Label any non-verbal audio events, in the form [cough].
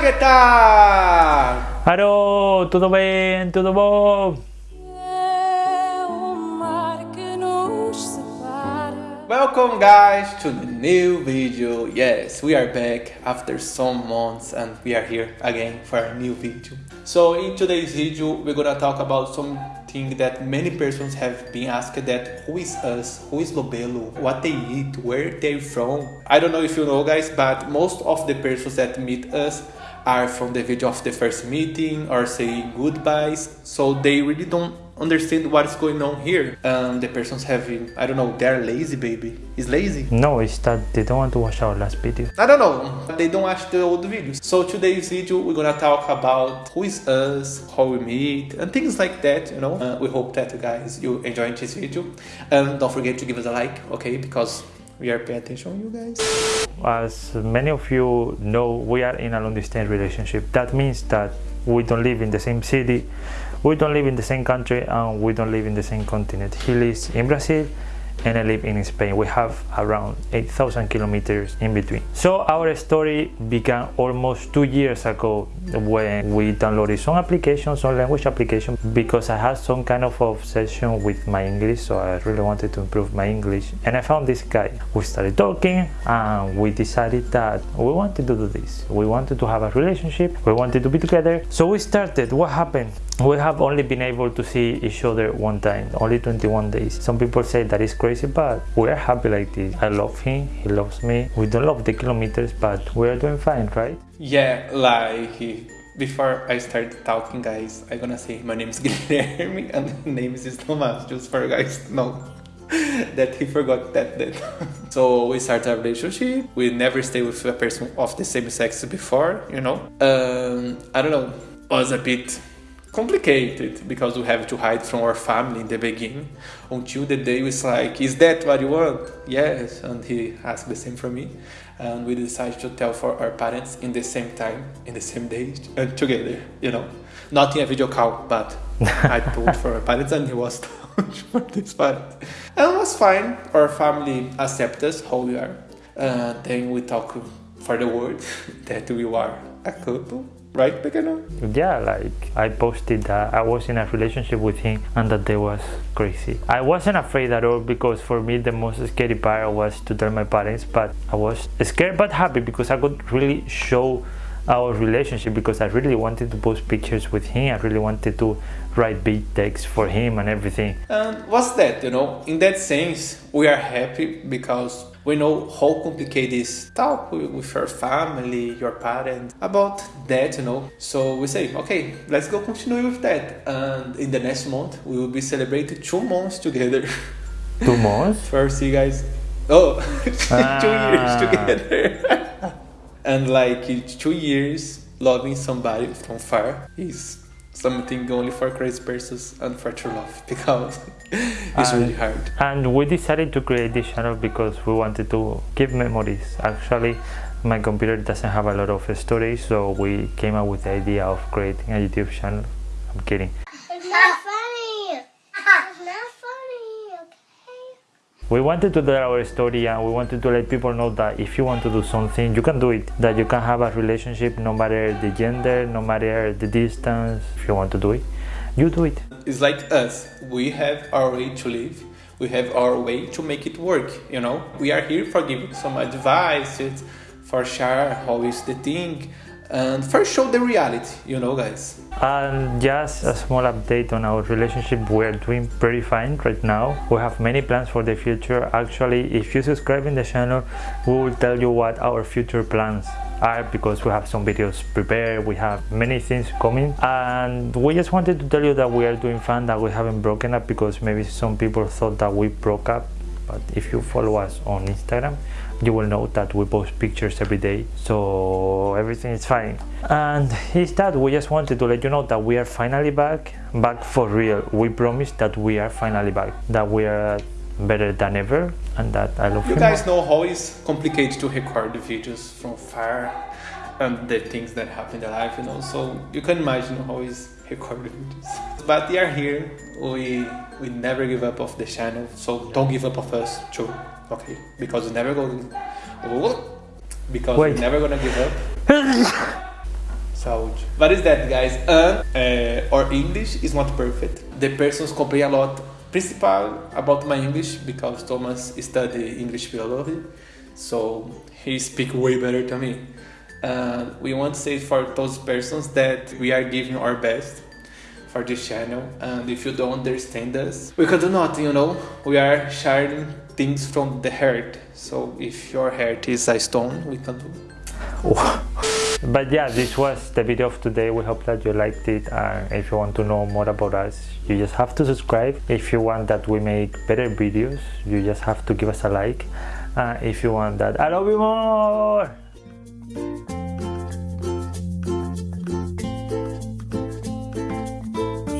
Que tal? Alô, tudo bem? Tudo bom? Welcome guys to the new video. Yes, we are back after some months and we are here again for a new video. So in today's video, we're gonna talk about something that many persons have been asked that who is us, who is Lobelo, what they eat, where they're from. I don't know if you know guys, but most of the persons that meet us are from the video of the first meeting or saying goodbyes. So they really don't understand what's going on here. Um, the person's having, I don't know, they're lazy, baby. Is lazy? No, it's that they don't want to watch our last video. I don't know. They don't watch the old videos. So today's video, we're gonna talk about who is us, how we meet, and things like that. You know. Uh, we hope that you guys you enjoyed this video, and don't forget to give us a like, okay? Because we are paying attention you guys. As many of you know, we are in a long distance relationship. That means that we don't live in the same city, we don't live in the same country, and we don't live in the same continent. He lives in Brazil and I live in Spain. We have around 8,000 kilometers in between. So our story began almost two years ago when we downloaded some applications, some language application, because I had some kind of obsession with my English, so I really wanted to improve my English. And I found this guy. We started talking and we decided that we wanted to do this. We wanted to have a relationship, we wanted to be together. So we started. What happened? we have only been able to see each other one time only 21 days some people say that is crazy but we are happy like this i love him he loves me we don't love the kilometers but we are doing fine right yeah like before I start talking guys I'm gonna say my name is [laughs] Guilherme and the name is Thomas just for guys to know [laughs] that he forgot that that [laughs] so we start a relationship. We never stay with a person of the same sex before you know? Um, I don't know. Was a bit complicated because we have to hide from our family in the beginning. Until the day was like is that what you want? Yes and he asked the same from me. And we decided to tell for our parents in the same time in the same day and together you know. Not in a video call but i [laughs] told for our parents and he was [laughs] told for this parents and it was fine. Our family accepted us how we are. Uh, then we talk for the word [laughs] that we are a couple right Pequeno? Yeah, like I posted that I was in a relationship with him and that they was crazy. I wasn't afraid at all because for me the most scary part was to tell my parents but I was scared but happy because I could really show our relationship because I really wanted to post pictures with him. I really wanted to write big text for him and everything. And what's that, you know? In that sense, we are happy because we know how complicated is talk with your family, your parents about that, you know. So we say, okay, let's go continue with that. And in the next month, we will be celebrating two months together. Two months? [laughs] First, you guys. Oh, ah. [laughs] two years together. [laughs] and like two years loving somebody from far is something only for crazy persons and for true love [laughs] because it's and, really hard. And we decided to create this channel because we wanted to keep memories. Actually, my computer doesn't have a lot of storage, so we came up with the idea of creating a YouTube channel. I'm kidding. We wanted to tell our story and we wanted to let people know that if you want to do something you can do it. That you can have a relationship no matter the gender no matter the distance if you want to do it you do it. It's like us. We have our way to live. We have our way to make it work you know? We are here for giving some advice for share how is the thing and first show the reality, you know guys. And just a small update on our relationship, we're doing pretty fine right now. We have many plans for the future. Actually, if you subscribe in the channel, we will tell you what our future plans are because we have some videos prepared, we have many things coming and we just wanted to tell you that we are doing fine, that we haven't broken up because maybe some people thought that we broke up but if you follow us on Instagram you will know that we post pictures every day. So everything is fine. And is that we just wanted to let you know that we are finally back back for real. We promise that we are finally back that we are better than ever and that I love you guys know how it's complicated to record the videos from far and the things that happen in the life you know so you can imagine how it's recorded but we are here we we never give up of the channel so don't give up of us too okay because we never go because Wait. we're never gonna give up [laughs] Saúde. What is that, guys? And uh, our English is not perfect. The persons complain a lot, principal about my English because Thomas study English philosophy, so he speak way better than me. And we want to say for those persons that we are giving our best for this channel. And if you don't understand us we can do nothing you know we are sharing things from the heart. So if your heart is a stone we can do. [laughs] But yeah this was the video of today. We hope that you liked it. And if you want to know more about us you just have to subscribe. If you want that we make better videos you just have to give us a like. Uh, if you want that i love you more Bye.